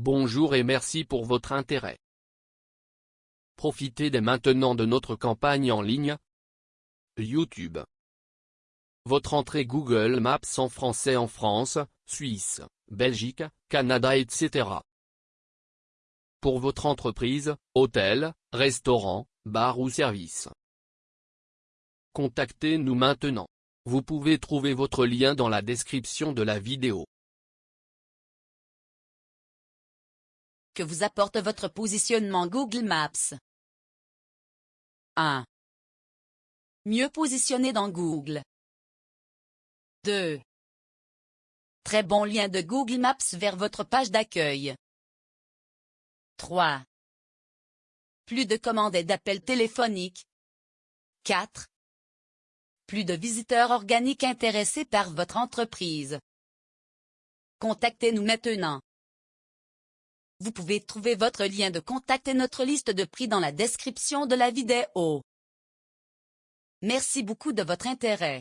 Bonjour et merci pour votre intérêt. Profitez dès maintenant de notre campagne en ligne. YouTube. Votre entrée Google Maps en français en France, Suisse, Belgique, Canada etc. Pour votre entreprise, hôtel, restaurant, bar ou service. Contactez-nous maintenant. Vous pouvez trouver votre lien dans la description de la vidéo. Que vous apporte votre positionnement Google Maps 1. Mieux positionné dans Google. 2. Très bon lien de Google Maps vers votre page d'accueil. 3. Plus de commandes et d'appels téléphoniques. 4. Plus de visiteurs organiques intéressés par votre entreprise. Contactez-nous maintenant. Vous pouvez trouver votre lien de contact et notre liste de prix dans la description de la vidéo. Merci beaucoup de votre intérêt.